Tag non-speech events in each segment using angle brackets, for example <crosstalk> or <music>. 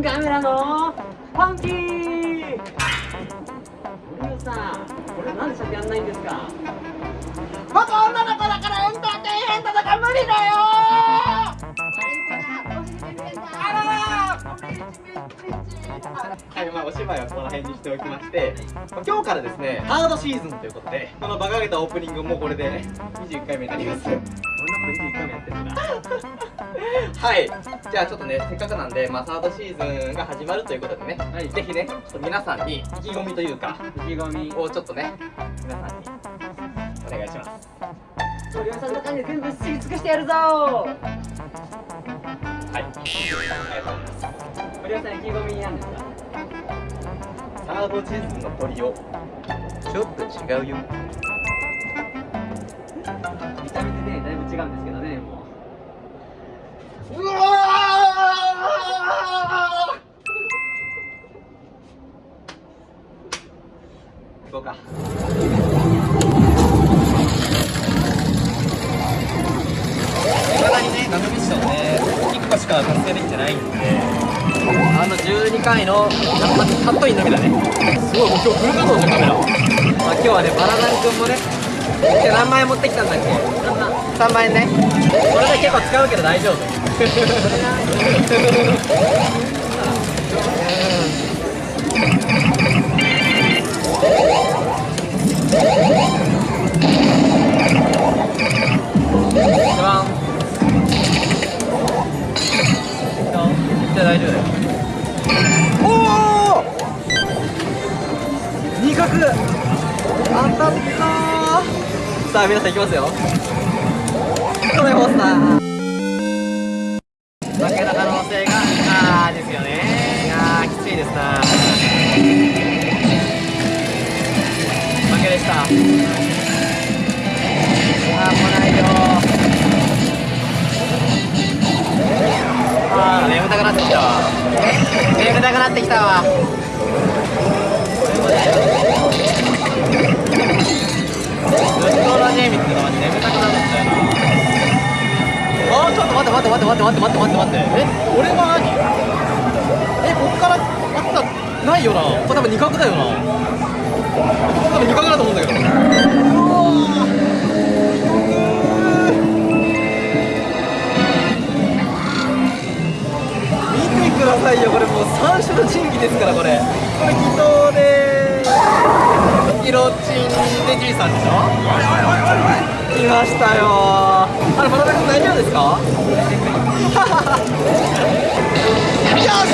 ンカメラのファンキー。森尾さんこれなんで先やんないんですか？僕女の子だからエンターテインメントとか無理だよ。はい、まあお芝居はこの辺にしておきまして、まあ今日からですね、ハードシーズンということで、このバカげたオープニングもこれで21回目になります。俺のこと21回もやってるんだはい、じゃあちょっとね、せっかくなんで、まあサードシーズンが始まるということでね、はい。ぜひね、ちょっと皆さんに意気込みというか、意気込み。をちょっとね、皆さんにお願いします。森尾さんの感じで全部知り尽くしてやるぞ。はい、ありがとうございます。森尾さん意気込みなんですかサードシーズンの鳥を、ちょっと違うよ。見た目でねだいぶ違うんですけどねもううわー行こうか。いまだにね、ナノミッションね、1個しか達成できてないんで、あの12回のカットインのみだね。すごい、もう今日フル稼働じゃん、カメラ。まあ、今日はね、バラダン君もね、今日何万円持ってきたんだっけ ?3 万円ね。これで結構使うけど大丈夫。いきますよ。これモンスター。負けた可能性があーですよね。いやーきついですな。負けでした。あーもうないよあー眠たくなってきたわ。眠たくなってきたわ。って待って待って待って待って。え俺は何？えこっからあったないよな。これ多分二角だよな。多分二角だと思うんだけど。見てくださいよこれもう三種の神器ですからこれ。これ祈祷でヒロチンデジーさんでしょ？来ましたよ。あれまだ大丈夫ですか？よ <laughs> し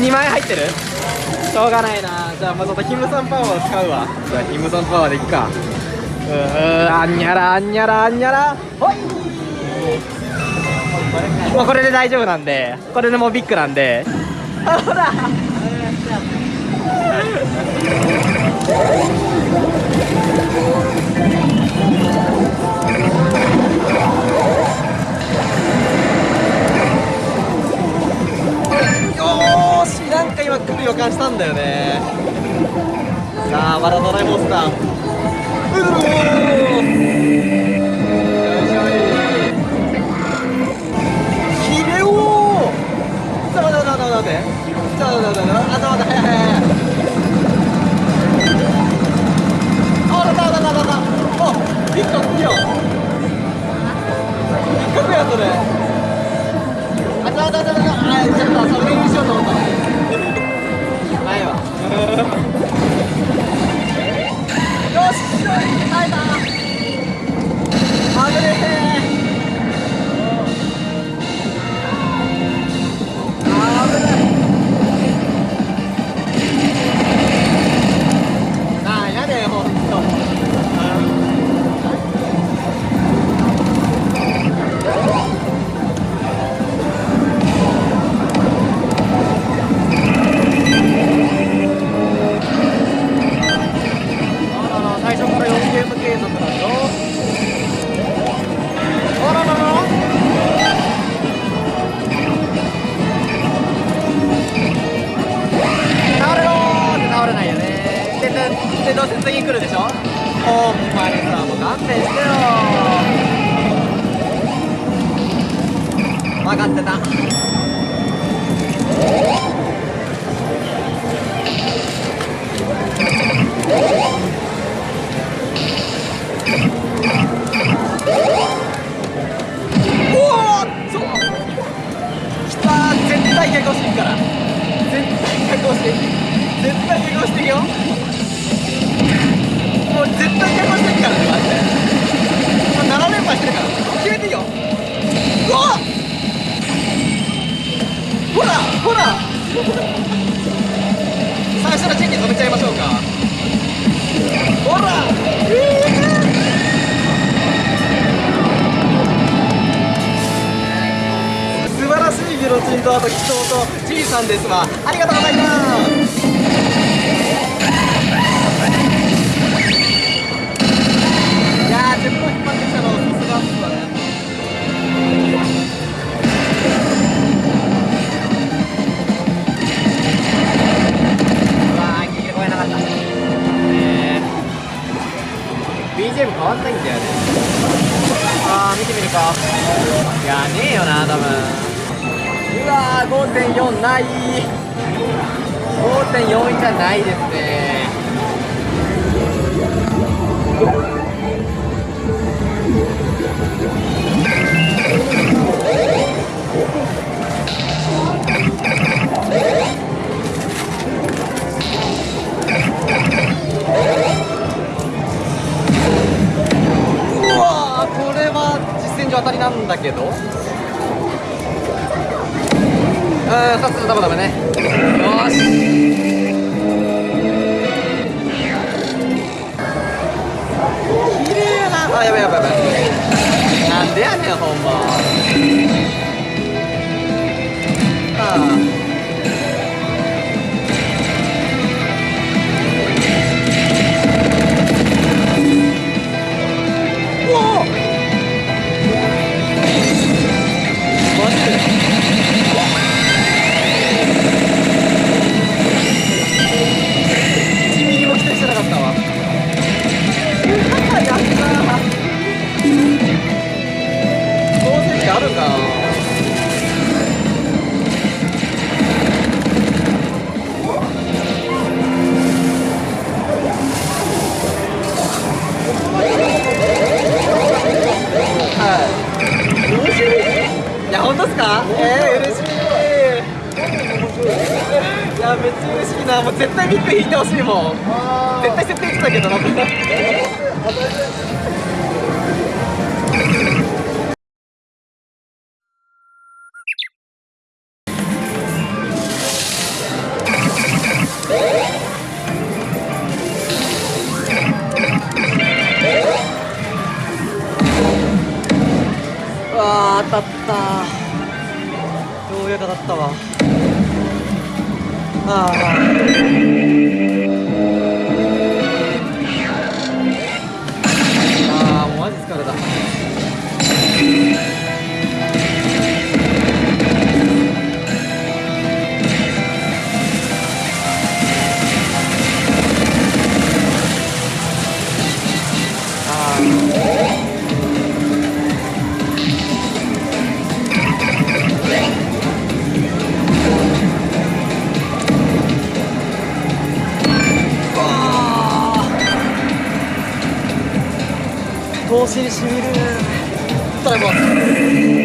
2万円入ってるしょうがないなじゃあまあちょっとキムさん。パワーを使うわじゃあキムさん。パワーでいくかうーあん。にゃらあん。にゃらあん。にゃらほいもうこれで大丈夫なん。でこれでもうビッグなん。であほらよは来る予感したんだよね。さあまだドライモンスターうるで、どうせ次来るでしょ？ほんまにさもう勘弁してよ分かってた。祷とチリさんですわありがとうございます。5.4ない。5.4じゃないですね。うん2つダメダメね。よし。綺麗なあやばいやばいやばい。なんでやねんほんま。ああしいもん投資にしみる。ただい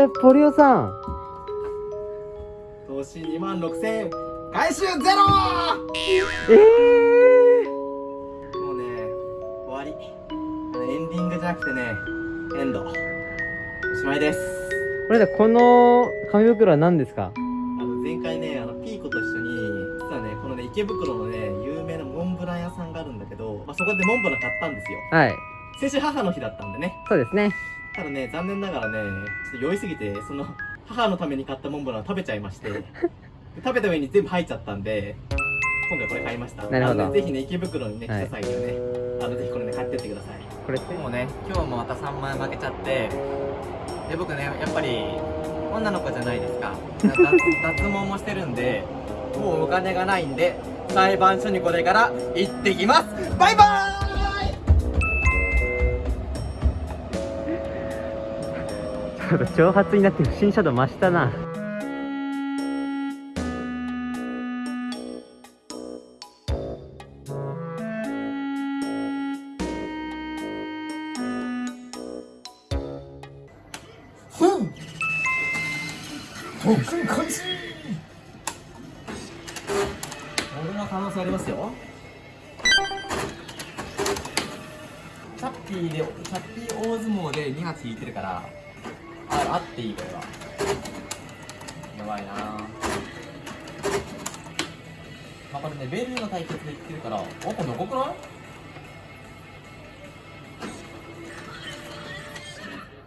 えポリオさん。投資2万6000円。回収ゼロ。ええもうね終わり。エンディングじゃなくてねエンド。おしまいです。これでこの紙袋は何ですか？あの前回ねあのピーコと一緒に実はねこのね池袋のね有名なモンブラン屋さんがかるんだけど、まあ、そこでモンブラン買ったんですよ。はい。先週母の日だったんでね。そうですね。ただね残念ながらねちょっと酔いすぎてその母のために買ったモンブランを食べちゃいまして。で <laughs> 食べた上に全部入っちゃったんで今回これ買いました。なるほど。ぜひね池袋にね来はい。た際にはね、あのぜひこれね買ってってください。これってもうね今日もまた3万円負けちゃってで僕ねやっぱり女の子じゃないですか。脱 <laughs> 脱毛もしてるんでもうお金がないんで裁判所にこれから行ってきます。バイバーイっと挑発になって不審者度増したな。俺の可能性ありますよ。チャッピーでチャッピー大相撲で2発引いてるから。あっていいこれはやばいな。まあこれねベルの対決でいってるからおこれ残くない？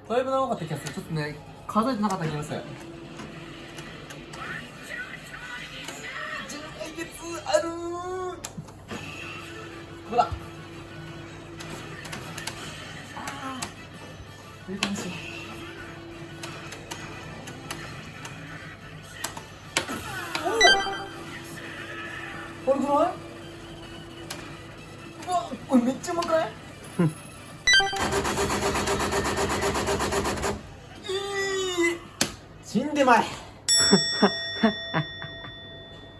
だいぶ長かった気がする。ちょっとね数えてなかった気がする。来月あるー。ほらあー。いい mais.